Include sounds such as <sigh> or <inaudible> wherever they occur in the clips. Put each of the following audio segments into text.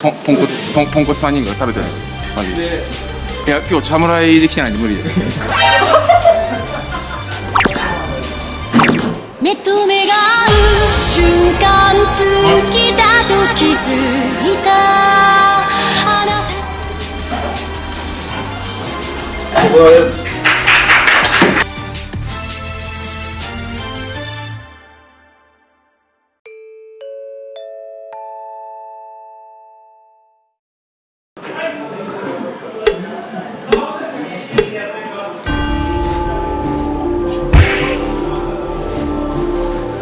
ポンポンコツポンポンコツ3人が食べてないマジで。いや今日茶侍できてないんで無理です。<laughs> 目と目が合う瞬間好きだと気づいた。あなた。ここです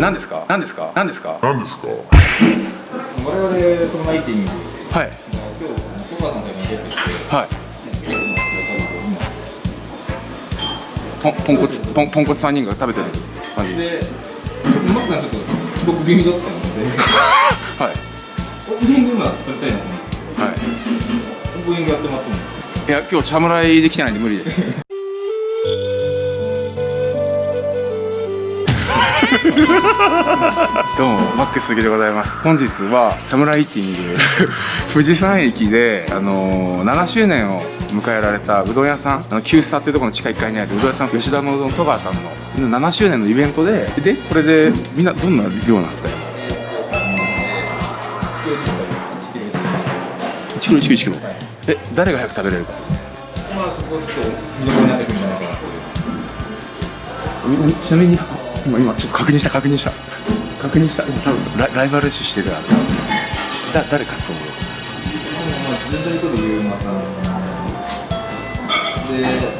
何ですか？何ですか？何ですか？何ですか？我々そのライティングはい。今日小川さんから出てきてはい。ポンポンコツポンポンコツ3人が食べてるマジででマックさんちょっと遅刻気味だったので <laughs> はい。オープニング今撮りたいなと思って。はい。オープニングやってもらってもいいですか？いや今日茶侍できてないんで無理です <laughs> どうもマックス杉でございます。本日はサムライティング。<laughs> 富士山駅で、あのー7周年を迎えられたうどん屋さんあの旧スタっていうところの地下1階にあるうどん屋さん吉田のうどん戸川さんの7周年のイベントででこれでみんなどんな量なんですか？1キロ1キロ1キロ。え誰が早く食べれるか。まあそこちょっと見どころになってくるんじゃないかなという。ちなみに今今ちょっと確認した確認した。確認した。今多分ライライバル視してるからだ誰勝つと思う？まあ全体という馬さんで。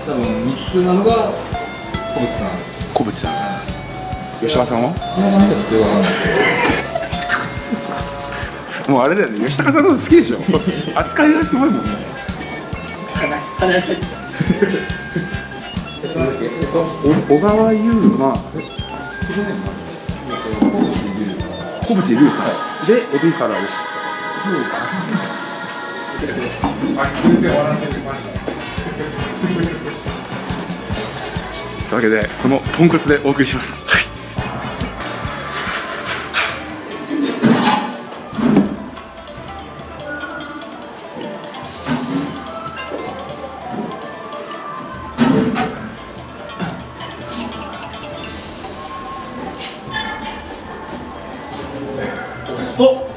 多分ミキなのが小渕さん。小渕さん。吉川さんは？この感じはちょっとよくわかんないですけど。もうあれだよね。吉高さんの好きでしょ。扱いがすごいもんね。お小川優馬小渕優さんで海原でした全然笑ってる感じというわけでこのポンコツでお送りします。はい遅っ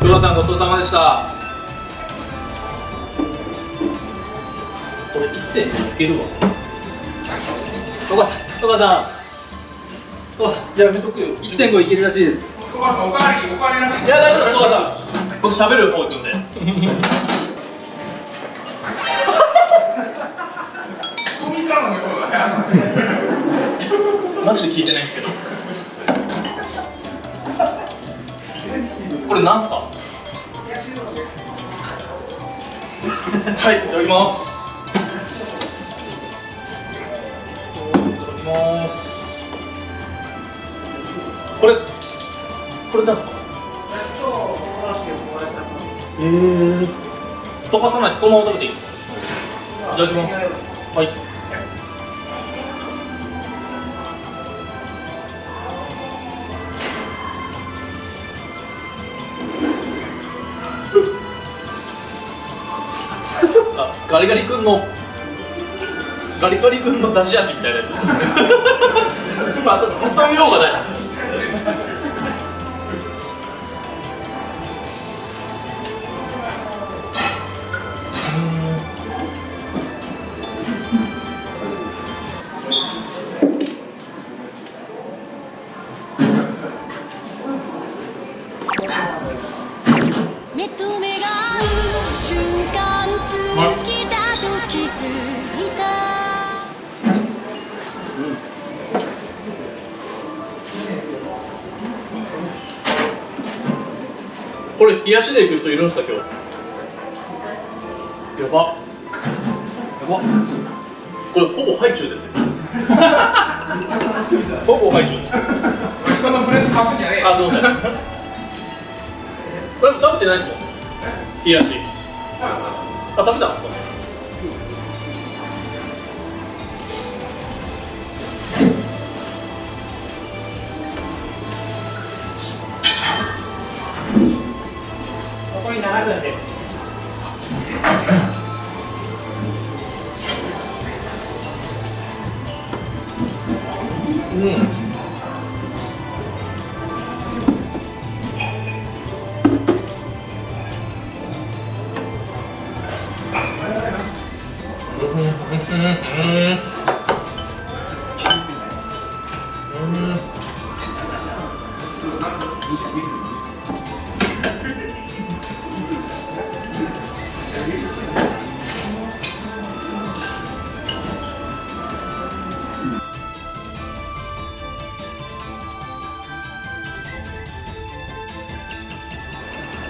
黒田さんごちそうさまでした。これ1.5いけるわ。戸川さん。戸川さん。戸川さんじゃあやめとくよ。1.5いけるらしいです。お母さんおかわりおかわりなさいや大丈夫です戸川さん僕喋る方行くんで。マジで聞いてないですけど。これなんすか？はいいただきますこれなんすかえー溶かさないこのまま食べていい？いただきます。はい。<laughs> あガリガリ君のガリガリ君の出し味みたいなやつ。で <laughs> すまあ求めようがないこれ冷やしで行く人いるんですか今日？やば。わこれほぼハイチュウですよ。<laughs> ほぼハイチュウ。です人のフレーズ買うんじゃねえあすいませんこれ食べてないですもん冷やし。あ食べたんですか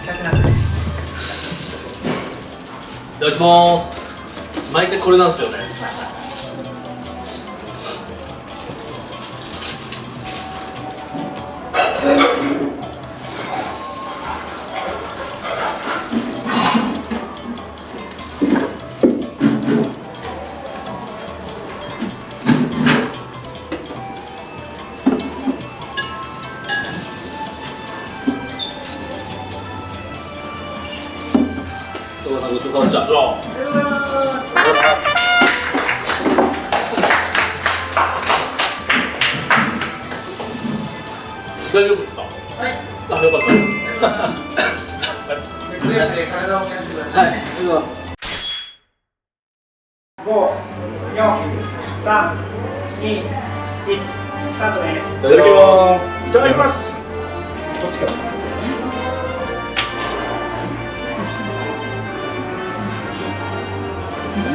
ただきます。毎回これなんですよね。さまでした。うわ大丈夫ですか？はい。あ、よかった。はい、ありがとうござい。ます。五、四、三、二、一、スタートです。い。ただきます。い。ただきます。どっちから。お